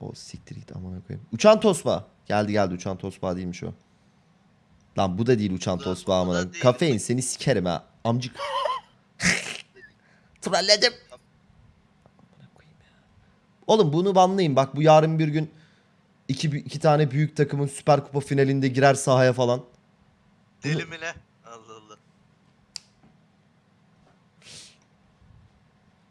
O siktir git amına koyayım. Uçan tosba. Geldi geldi uçan tosba değilmiş o. Lan bu da değil uçan tosba amına. Kafein seni sikerim ha. Amcık. Trolledim. Oğlum bunu banlayın. Bak bu yarın bir gün iki, iki tane büyük takımın Süper Kupa finalinde girer sahaya falan. Deli mi ne? Allah Allah.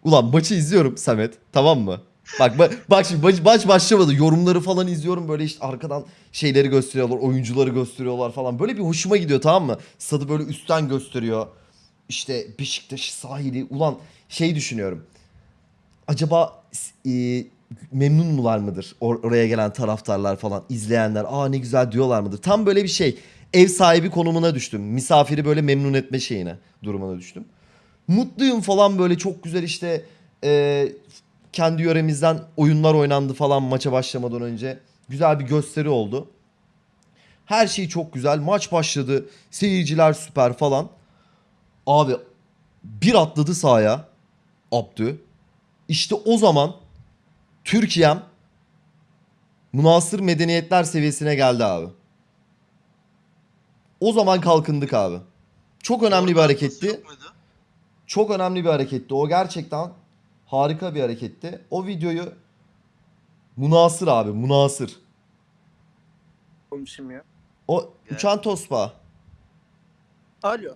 Ulan maçı izliyorum Samet. Tamam mı? Bak ba- bak şimdi maç, maç başlamadı. Yorumları falan izliyorum. Böyle işte arkadan şeyleri gösteriyorlar. Oyuncuları gösteriyorlar falan. Böyle bir hoşuma gidiyor tamam mı? Stadı böyle üstten gösteriyor. İşte Beşiktaş sahili. Ulan şey düşünüyorum. Acaba e, memnun mular mıdır? Or- oraya gelen taraftarlar falan. izleyenler. Aa ne güzel diyorlar mıdır? Tam böyle bir şey. Ev sahibi konumuna düştüm. Misafiri böyle memnun etme şeyine durumuna düştüm. Mutluyum falan böyle çok güzel işte e, kendi yöremizden oyunlar oynandı falan maça başlamadan önce. Güzel bir gösteri oldu. Her şey çok güzel. Maç başladı. Seyirciler süper falan. Abi bir atladı sahaya. Abdü. İşte o zaman Türkiye'm münasır medeniyetler seviyesine geldi abi. O zaman kalkındık abi. Çok önemli bir hareketti. Çok önemli bir hareketti. O gerçekten harika bir hareketti. O videoyu münasır abi münasır. Olmuşum ya. O Gel. uçan tospa Alo.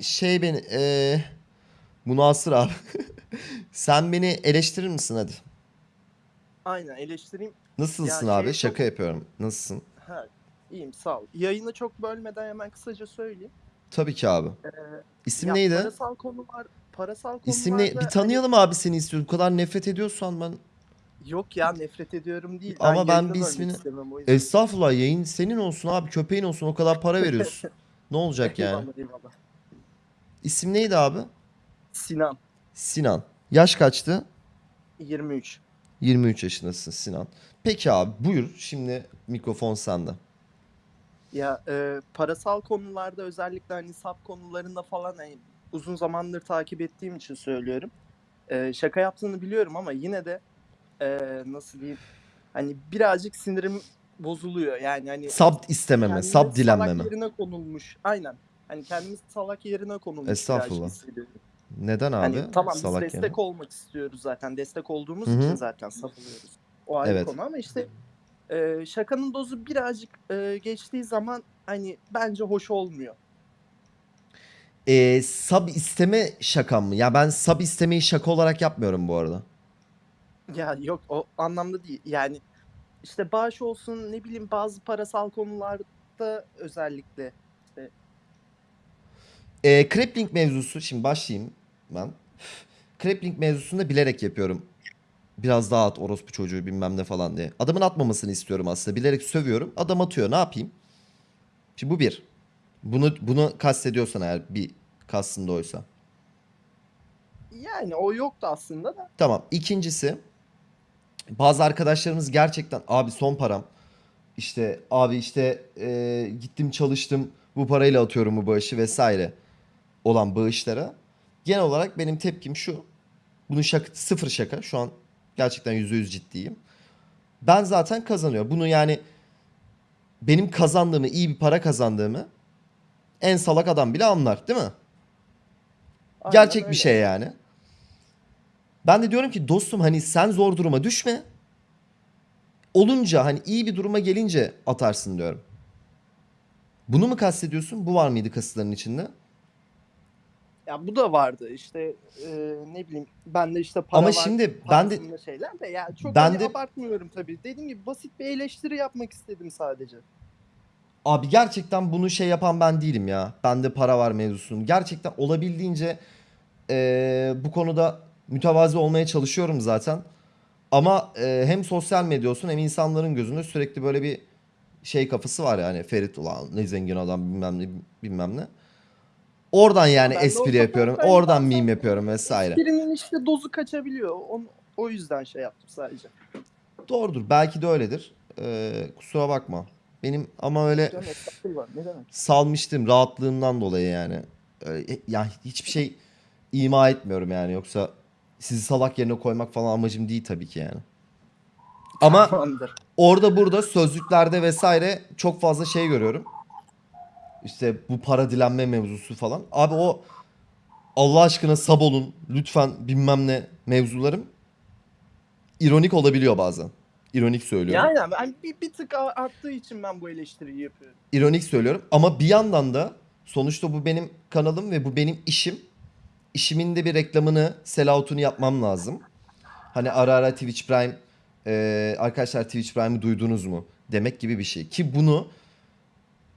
şey beni eee münasır abi. Sen beni eleştirir misin hadi? Aynen eleştireyim. Nasılsın Ya abi? şey Şaka çok- yapıyorum. Nasılsın? Ha, iyiyim sağ ol. Yayını çok bölmeden hemen kısaca söyleyeyim. Tabii ki abi. Ee, İsim ya neydi? Parasal konular, parasal konularda... İsim ne? Bir hani- tanıyalım abi seni istiyorum. Bu kadar nefret ediyorsan ben. yok ya nefret ediyorum değil. Ama ben bir ismini- istemem. Estağfurullah yayın senin olsun abi. Köpeğin olsun. O kadar para veriyorsun. ne olacak yani? Eyvallah, eyvallah. İsim neydi abi? Sinan. Sinan. Yaş kaçtı? 23. 23 yaşındasın Sinan. Peki abi buyur. Şimdi mikrofon sende. Ya e, parasal konularda özellikle hani sap konularında falan hani uzun zamandır takip ettiğim için söylüyorum. E, şaka yaptığını biliyorum ama yine de e, nasıl diyeyim hani birazcık sinirim bozuluyor. Yani hani Sab istememe, kendini sab dilenmeme. salak yerine konulmuş. Aynen. Hani kendimiz salak yerine konulmuş. birazcık Estağfurullah. hissediyorum. Neden abi? Hani tamam biz Salak destek yani. olmak istiyoruz zaten. Destek olduğumuz Hı hı. için zaten savunuyoruz. O ayrı Evet. konu ama işte e, şakanın dozu birazcık e, geçtiği zaman hani bence hoş olmuyor. Ee, sab isteme şakam mı? Ya ben sab istemeyi şaka olarak yapmıyorum bu arada. Ya yok o anlamda değil. Yani işte bağış olsun ne bileyim bazı parasal konularda özellikle Ee, Krepling mevzusu şimdi başlayayım ben. Krepling mevzusunda bilerek yapıyorum. Biraz daha at orospu çocuğu bilmem ne falan diye. Adamın atmamasını istiyorum aslında. Bilerek sövüyorum. Adam atıyor. Ne yapayım? Şimdi bu bir. Bunu bunu kastediyorsan eğer bir kastında oysa. yani o yoktu aslında da. Tamam. İkincisi bazı arkadaşlarımız gerçekten abi son param. İşte abi işte e, gittim çalıştım bu parayla atıyorum bu bağışı vesaire olan bağışlara. Genel olarak benim tepkim şu. Bunun şaka, sıfır şaka. Şu an gerçekten yüzde yüz ciddiyim. Ben zaten kazanıyor. Bunu yani benim kazandığımı, iyi bir para kazandığımı en salak adam bile anlar değil mi? Aynen Gerçek bir öyle. şey yani. Ben de diyorum ki dostum hani sen zor duruma düşme. Olunca hani iyi bir duruma gelince atarsın diyorum. Bunu mu kastediyorsun? Bu var mıydı kasıtların içinde? Ya bu da vardı işte e, ne bileyim ben de işte para Ama var şimdi ben de şeyler de ya çok Ben hani de- abartmıyorum tabii. Dediğim gibi basit bir eleştiri yapmak istedim sadece. abi gerçekten bunu şey yapan ben değilim ya. Bende para var mevzusunun. Gerçekten olabildiğince eee, bu konuda mütevazi olmaya çalışıyorum zaten. Ama eee, hem sosyal medya olsun hem insanların gözünde sürekli böyle bir şey kafası var yani. Ferit ulan ne zengin adam bilmem ne bilmem ne. Oradan yani Ben de espri yapıyorum. ben Oradan bazen meme yapıyorum vesaire. Esprinin işte dozu kaçabiliyor. O, o yüzden şey yaptım sadece. Doğrudur. Belki de öyledir. Ee, kusura bakma. Benim ama öyle Canım estağfurullah ne demek. salmıştım rahatlığımdan dolayı yani. Öyle, ya hiçbir şey ima etmiyorum yani. Yoksa sizi salak yerine koymak falan amacım değil tabii ki yani. Ama Tamamdır. orada burada sözlüklerde vesaire çok fazla şey görüyorum. İşte bu para dilenme mevzusu falan. Abi o Allah aşkına sab olun lütfen bilmem ne mevzularım ironik olabiliyor bazen. İronik söylüyorum. Yani ben bir, bir tık arttığı için ben bu eleştiriyi yapıyorum. İronik söylüyorum ama bir yandan da sonuçta bu benim kanalım ve bu benim işim. İşimin de bir reklamını, sellout'unu yapmam lazım. Hani ara ara Twitch Prime, e, arkadaşlar Twitch Prime'ı duydunuz mu? Demek gibi bir şey. Ki bunu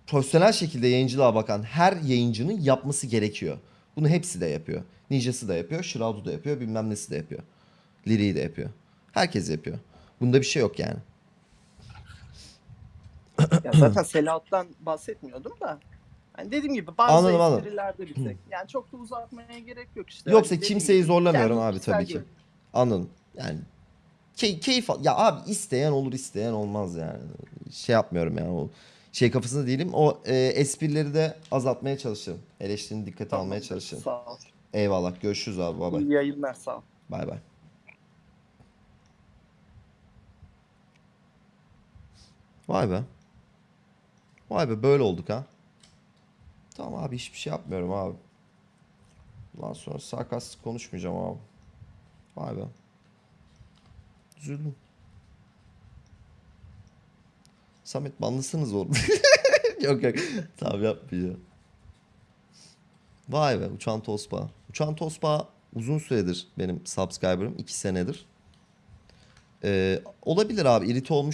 profesyonel şekilde yayıncılığa bakan her yayıncının yapması gerekiyor. Bunu hepsi de yapıyor. Ninja'sı da yapıyor, Shroud'u da yapıyor, bilmem nesi de yapıyor. Liri'yi de yapıyor. Herkes yapıyor. Bunda bir şey yok yani. Ya zaten sellout'tan bahsetmiyordum da. Yani dediğim gibi bazı Anladım, esprilerde bir tek. Yani çok da uzatmaya gerek yok işte. Yoksa Hani dediğim kimseyi gibi zorlamıyorum abi tabii ki. görüşüm. Anladım. Yani key, keyif al- ya abi isteyen olur isteyen olmaz yani. Şey yapmıyorum yani o şey kafasında değilim. O e, esprileri de azaltmaya çalışırım. Eleştirini dikkate almaya Tamamdır, çalışırım. Sağ ol. Eyvallah. Görüşürüz abi. Bay bay. İyi yayınlar sağ ol. Bay bay. Vay be. Vay be böyle olduk ha. Tamam abi hiçbir şey yapmıyorum abi. Bundan sonra sarkastik konuşmayacağım abi. Vay be. Üzüldüm. Samet banlısınız oğlum. yok yok. Tamam yapmayacağım. Vay be Uçan Tospa. Uçan Tospa uzun süredir benim subscriber'ım. 2 senedir. Ee, olabilir abi irite olmuş